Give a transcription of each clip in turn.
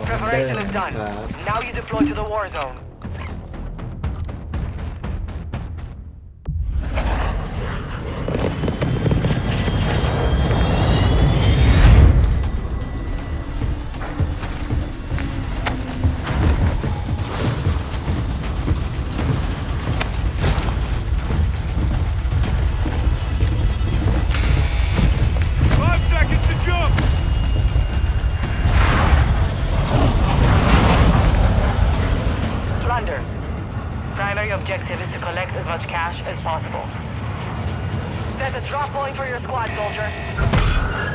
Preparation is done. Now you deploy to the war zone. Much cash as possible. Set a drop point for your squad, soldier.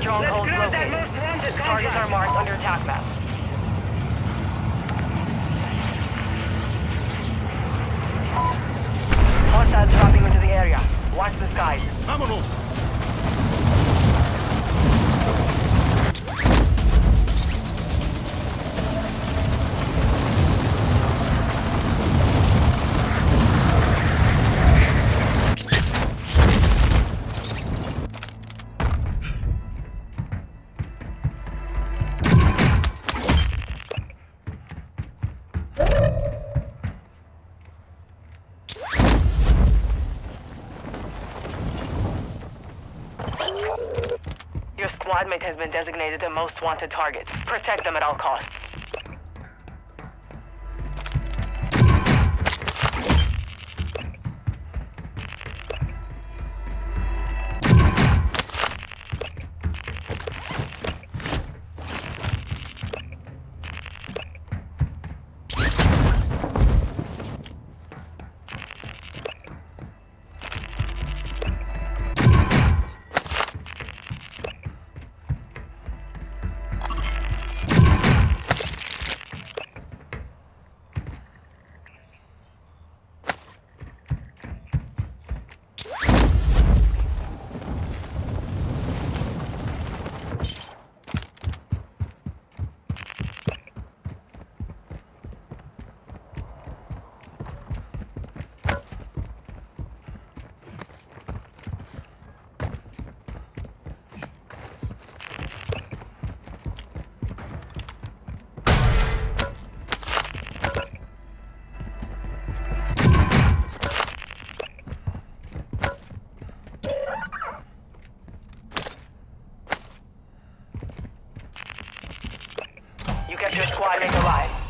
Strongholds located. Targets are marked on your attack map. Hostiles dropping into the area. Watch the skies. Vámonos! Has been designated the most wanted target. Protect them at all costs.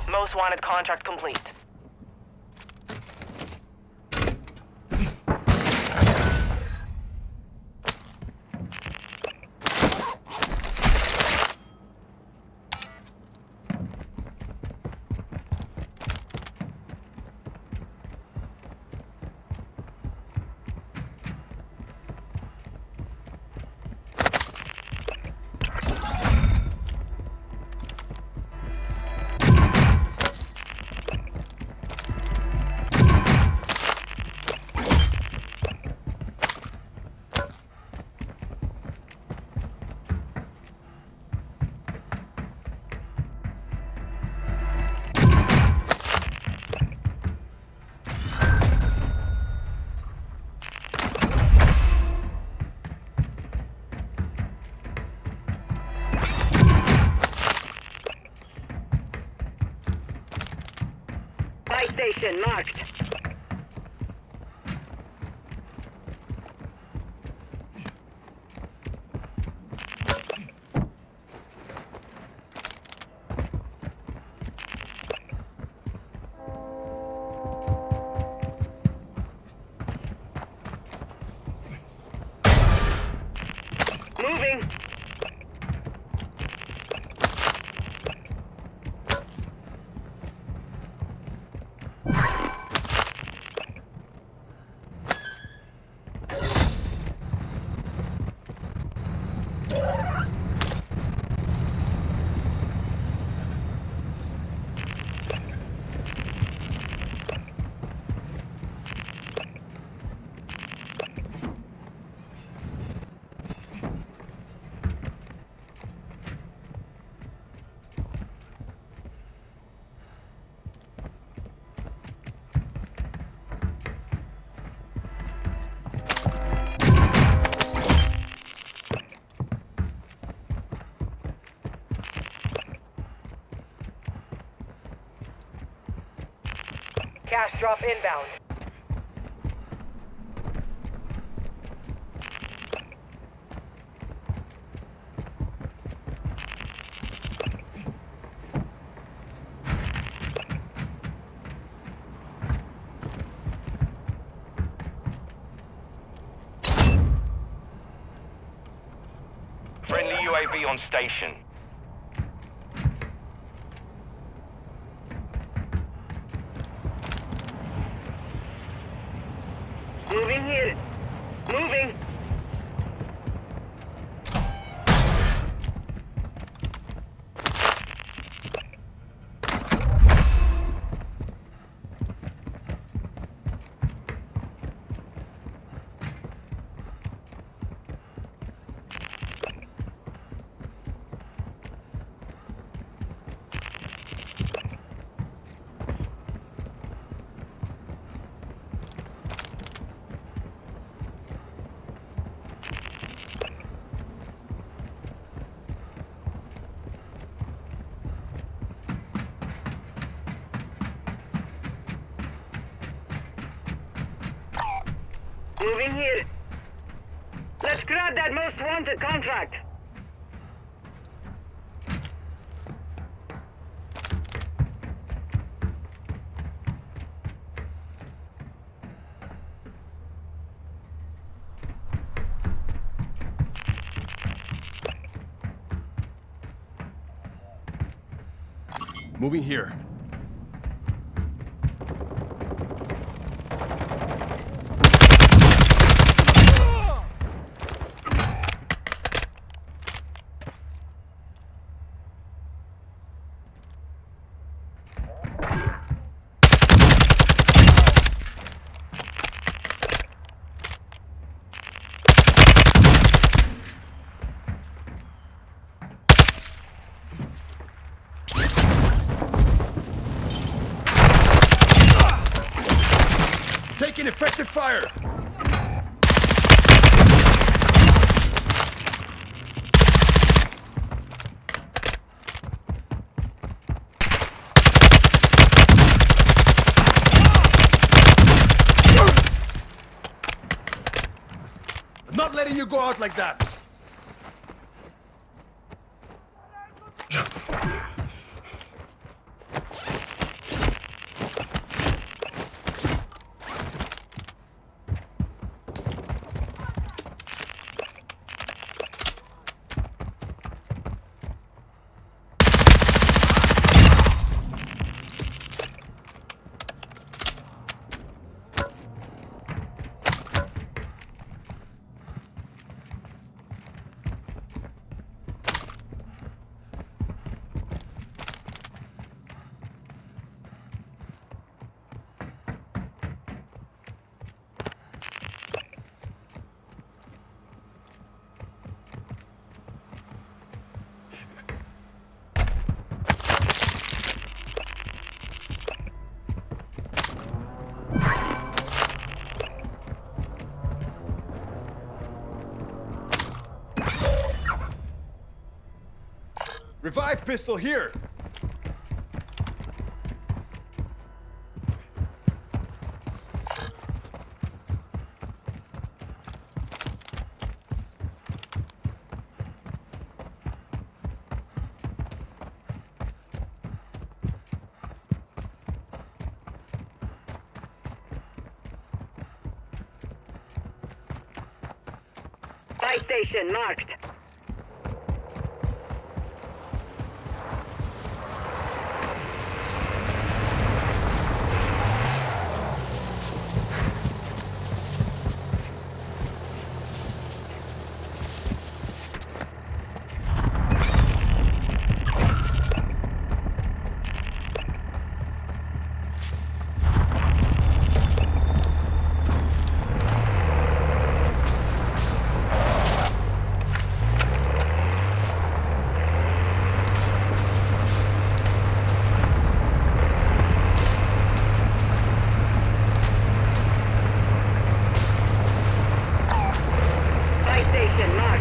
Most wanted contract complete. Cash drop inbound. Friendly UAV on station. Moving here. Moving. Moving here. Let's grab that most wanted contract. Moving here. Taking effective fire! Not letting you go out like that! Revive pistol here! Station marked. Captain Mark.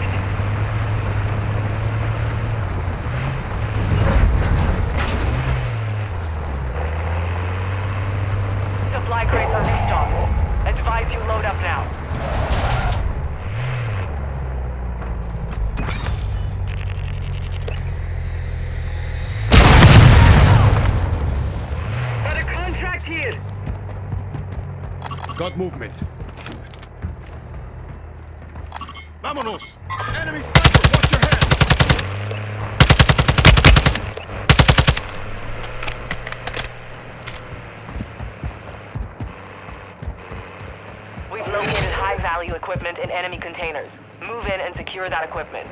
High-value equipment in enemy containers. Move in and secure that equipment.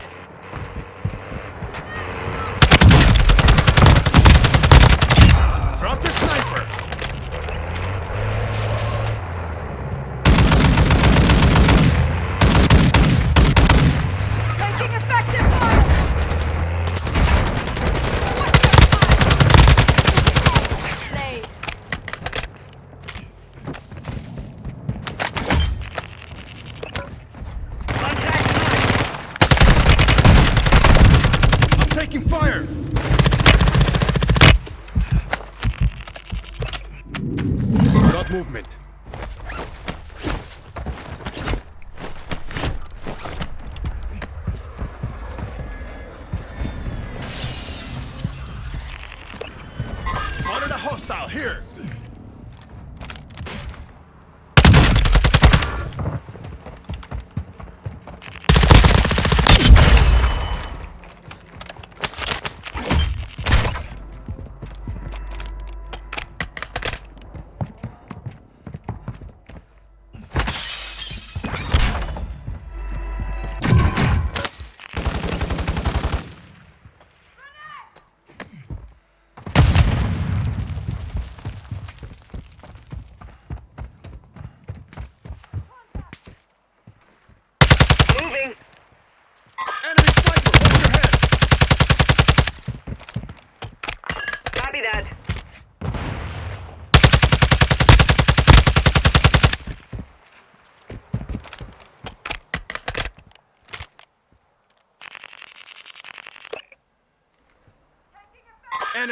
Drop your sniper! Taking effective fire! Slave. I'm taking fire! Got movement.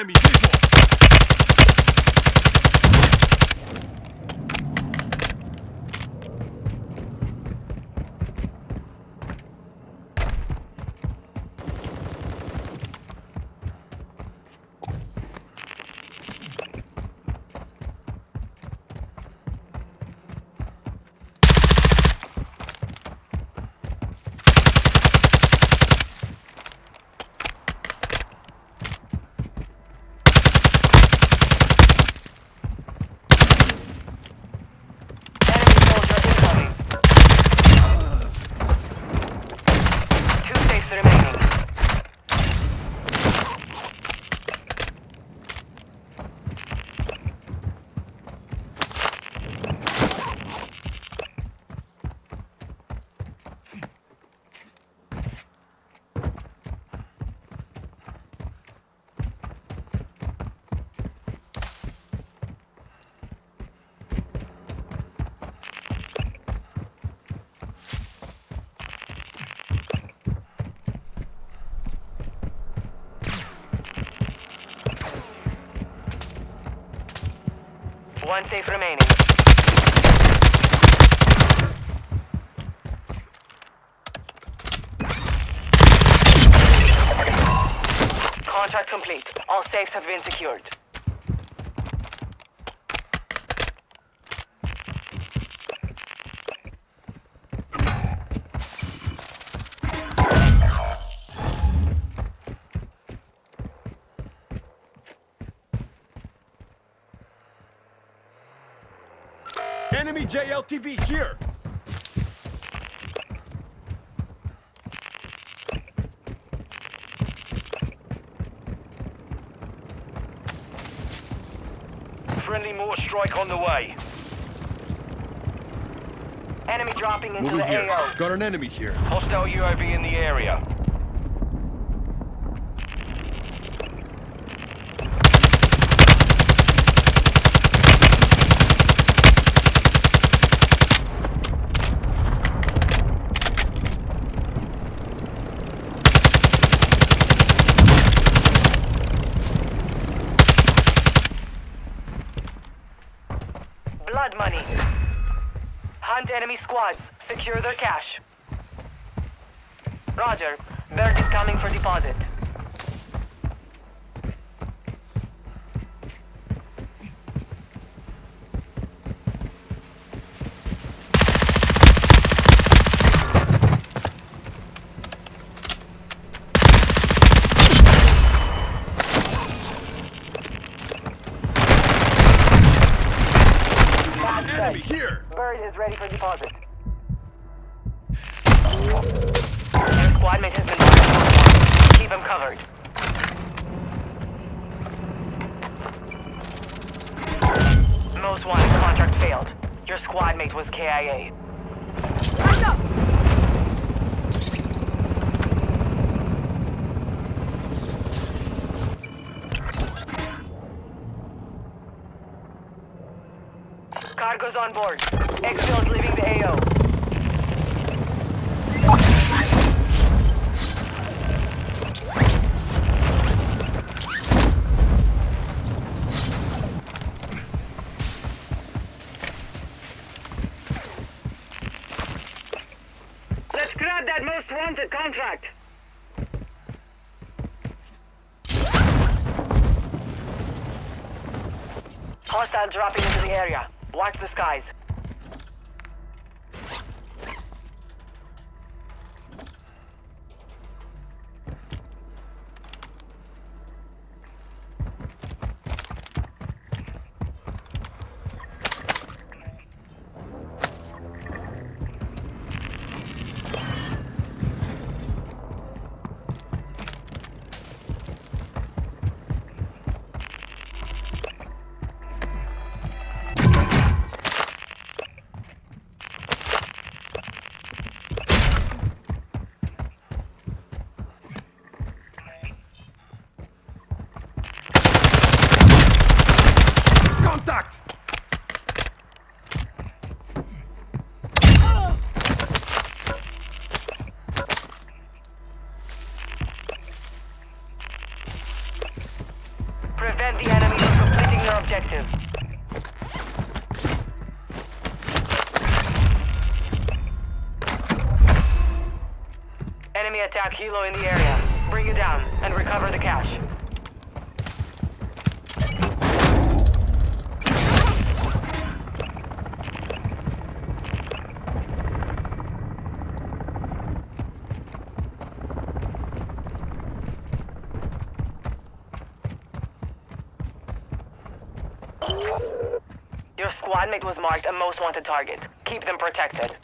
Enemy visual! Enemy soldier incoming. Two safes remaining. One safe remaining. Contract complete. All safes have been secured. JLTV here! Friendly mortar strike on the way. Enemy dropping into Moving the here. AO. Got an enemy here. Hostile UAV in the area. Secure their cash. Roger. Bird is coming for deposit. ready for deposit. Your squad mate has been marked. Keep him covered. Most wanted contract failed. Your squad mate was KIA. Up! Cargo's on board. Exfil is leaving the AO. Hostile dropping into the area. Watch the skies. Attack helo in the area. Bring it down and recover the cash. Your squad mate was marked a most wanted target. Keep them protected.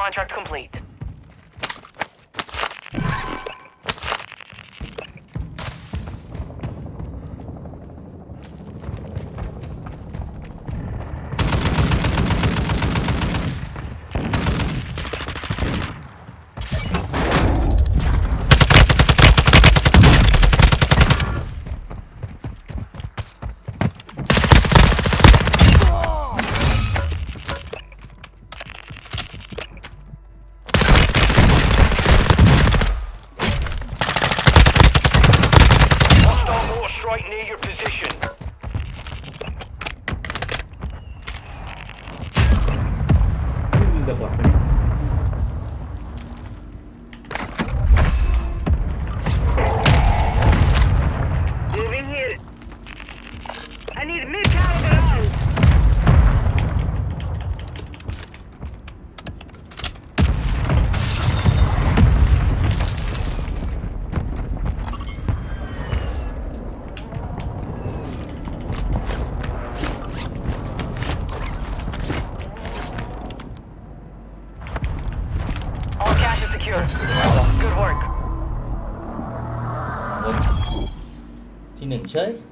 Contract complete. 对。